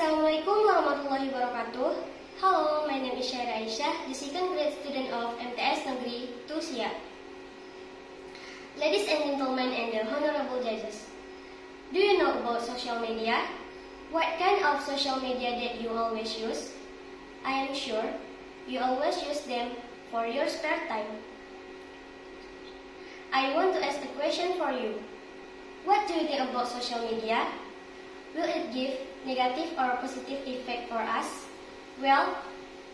Assalamualaikum warahmatullahi wabarakatuh. Hello, my name is Syaira Aisyah, the second grade student of MTS Negeri 2 Siak. Ladies and gentlemen and the honorable judges, do you know about social media? What kind of social media that you always use? I am sure you always use them for your spare time. I want to ask a question for you. What do you think about social media? Will it give negative or positive effect for us? Well,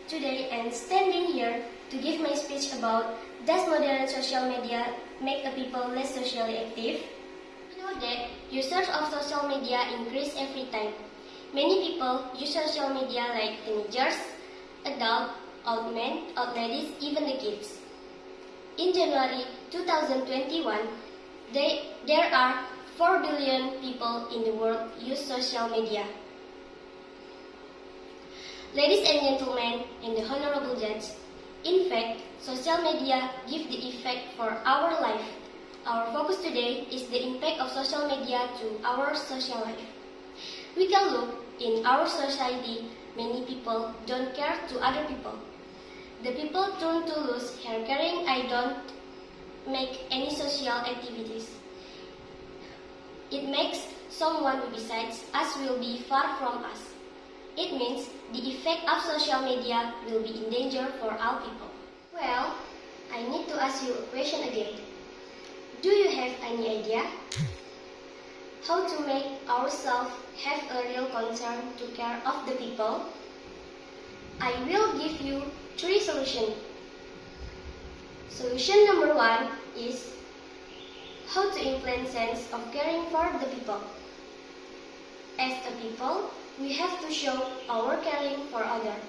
today I'm standing here to give my speech about does modern social media make the people less socially active? We know that users of social media increase every time. Many people use social media like teenagers, adults, old men, old ladies, even the kids. In January 2021, they, there are 4 billion people in the world use social media. Ladies and gentlemen, and the honorable judge, in fact, social media give the effect for our life. Our focus today is the impact of social media to our social life. We can look in our society, many people don't care to other people. The people turn to lose hair caring I don't make any social activities. It makes someone besides us will be far from us. It means the effect of social media will be in danger for all people. Well, I need to ask you a question again. Do you have any idea? How to make ourselves have a real concern to care of the people? I will give you three solutions. Solution number one is how to implant sense of caring for the people. As a people, we have to show our caring for others.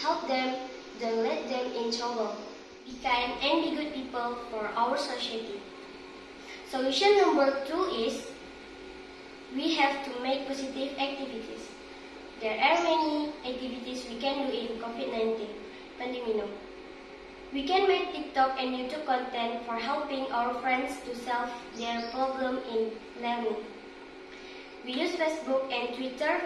Help them, don't let them in trouble. Be kind and be good people for our society. Solution number two is we have to make positive activities. There are many activities we can do in COVID-19 pandemic. We can make TikTok and YouTube content for helping our friends to solve their problem in learning. We use Facebook and Twitter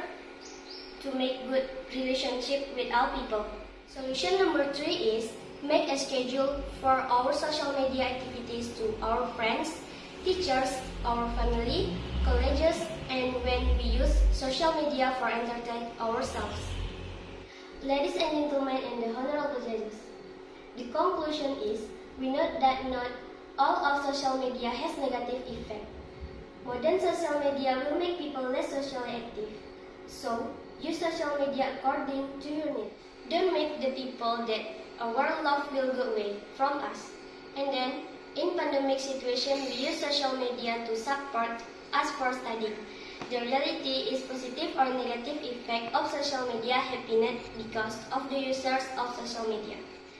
to make good relationship with our people. Solution number three is make a schedule for our social media activities to our friends, teachers, our family, colleges, and when we use social media for entertain ourselves. Ladies and gentlemen and the honorable judges, the conclusion is, we note that not all of social media has negative effect. Modern social media will make people less socially active. So, use social media according to your need. Don't make the people that our love will go away from us. And then, in pandemic situation, we use social media to support us for studying. The reality is positive or negative effect of social media happiness because of the users of social media.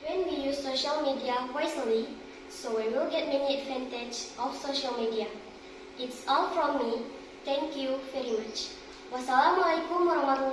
When we use social media wisely, so we will get many advantage of social media. It's all from me. Thank you very much. Wassalamualaikum warahmatullahi.